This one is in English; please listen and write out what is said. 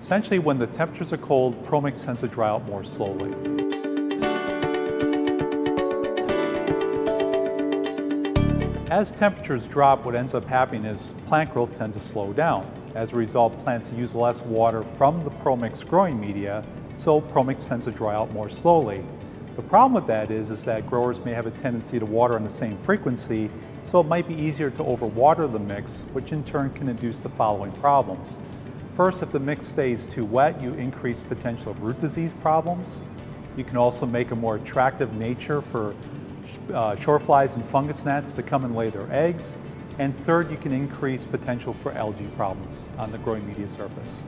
Essentially, when the temperatures are cold, ProMix tends to dry out more slowly. As temperatures drop, what ends up happening is plant growth tends to slow down. As a result, plants use less water from the ProMix growing media, so ProMix tends to dry out more slowly. The problem with that is, is that growers may have a tendency to water on the same frequency, so it might be easier to overwater the mix, which in turn can induce the following problems. First, if the mix stays too wet, you increase potential root disease problems. You can also make a more attractive nature for uh, flies and fungus gnats to come and lay their eggs. And third, you can increase potential for algae problems on the growing media surface.